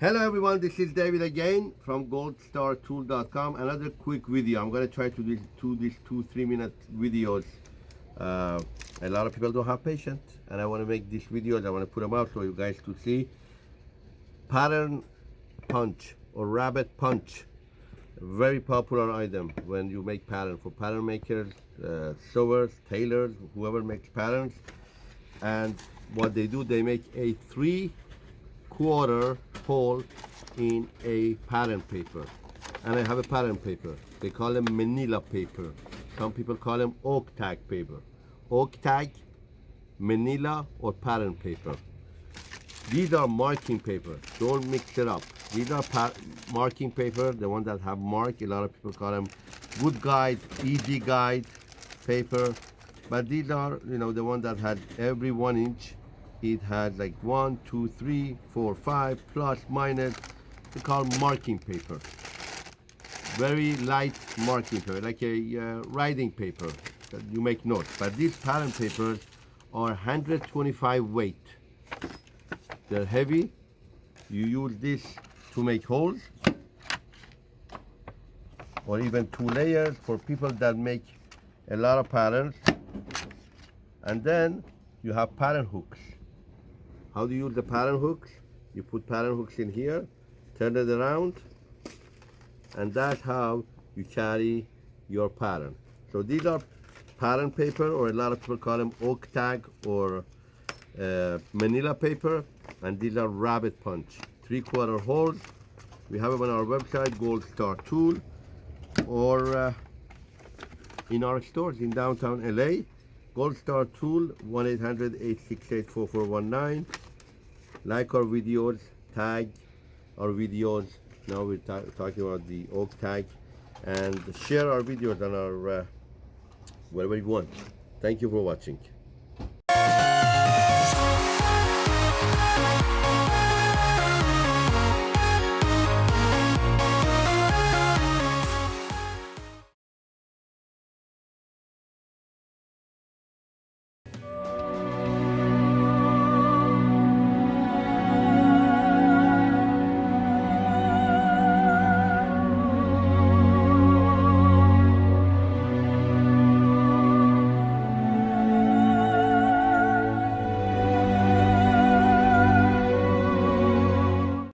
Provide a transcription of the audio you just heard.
Hello everyone, this is David again from goldstartool.com. Another quick video. I'm gonna try to do, this two, three minute videos. Uh, a lot of people don't have patience and I wanna make these videos, I wanna put them out so you guys to see. Pattern punch or rabbit punch. Very popular item when you make pattern for pattern makers, uh, sewers, tailors, whoever makes patterns. And what they do, they make a three quarter hole in a pattern paper. And I have a pattern paper. They call them manila paper. Some people call them oak tag paper. Oak tag, manila, or pattern paper. These are marking paper. Don't mix it up. These are marking paper, the ones that have mark. A lot of people call them good guide, easy guide paper. But these are, you know, the ones that had every one inch it had like one, two, three, four, five, plus, minus. They call marking paper. Very light marking paper, like a uh, writing paper that you make notes. But these pattern papers are 125 weight. They're heavy. You use this to make holes or even two layers for people that make a lot of patterns. And then you have pattern hooks. How do you use the pattern hooks? You put pattern hooks in here, turn it around, and that's how you carry your pattern. So these are pattern paper, or a lot of people call them oak tag or uh, manila paper, and these are rabbit punch. Three quarter holes. We have them on our website, Gold Star Tool, or uh, in our stores in downtown LA. Gold Star Tool, 1-800-868-4419 like our videos tag our videos. Now we're talking about the oak tag. And share our videos on our uh, wherever you want. Thank you for watching